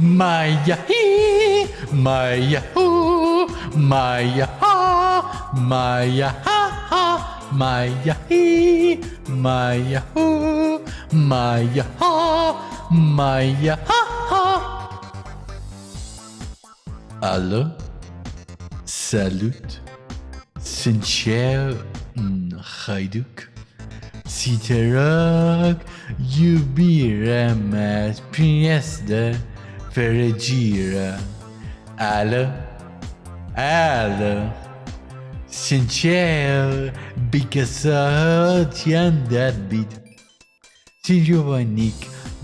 Maya hee, Maya hoo, Maya ha, Maya ha ha, Maya hee, Maya hoo, Maya ha, Maya ha ha. Allô? Salut. Sincher mm, Hayduk. Si te rock, fericirea. Ală, ală, sincer, because ți-am dat beat. Sunt Giovannic,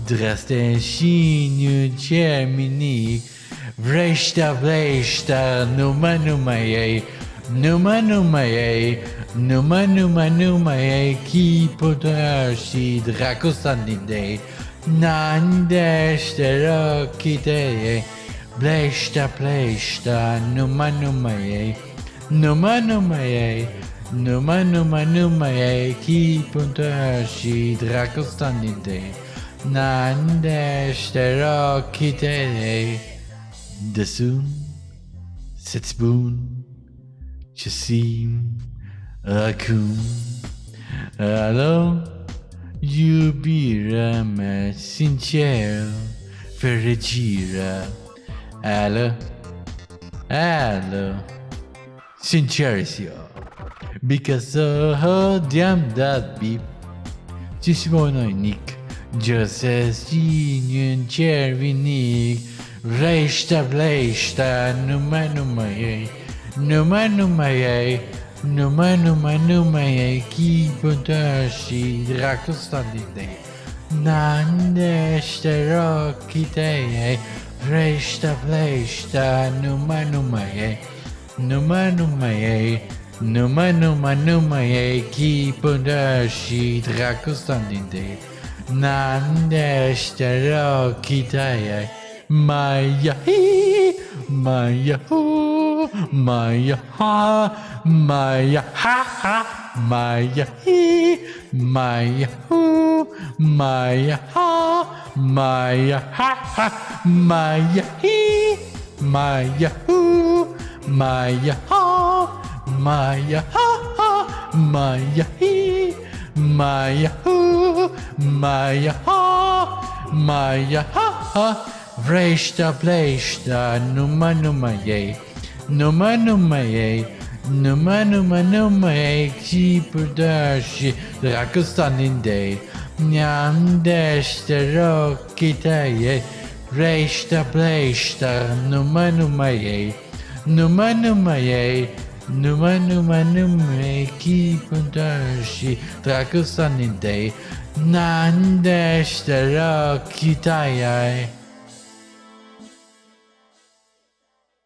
draste și nu cer minic, vreștea, vreștea, numai, numai ei, numai, numai ei, numai, numai, numai ei, chi potar și dracu sunt idei. Nandește rochite ei, bleștea, pleștea, numai, numai ei, numai, numai ei, numai, numai, numai ei, chipul și dragostea din tei. Nandește rochite ei, de sun să-ți spun ce simt acum. Hello? Jubira, Sincero, Ferregira, Allo, Allo, Sincercio, because oh, damn that beep, Cismono Nick, Joseph Union Cherry Nick, Reista Blesta, Numa Numa, Numa Numa, Numa Numai, numai, numai aqui Fantashi Dracostanite Nandeste Rockitei é. Resta Flesta Numai, numai é. Numai, numai mano, é. numai, numai aqui Fantashi Dracostanite Nandeste Rockitei Maia Maia Maya ha, Maya ha ha, Maya hee, Maya hoo, Maya ha, Maya ha ha, Maya hee, Maya hoo, Maya ha, Maya ha ha, Maya hee, Maya hoo, Maya ha, Maya ha ha. Vreshta bleshta numa numa ye Numa numa ye Numa numa numa ye Ki pudashi Drakostaninde Nyandeshta rokita ye Vreshta bleshta numa numa ye Numa numa ye Numa numa numa ye Ki pudashi Drakostaninde Nandeshta rokita ye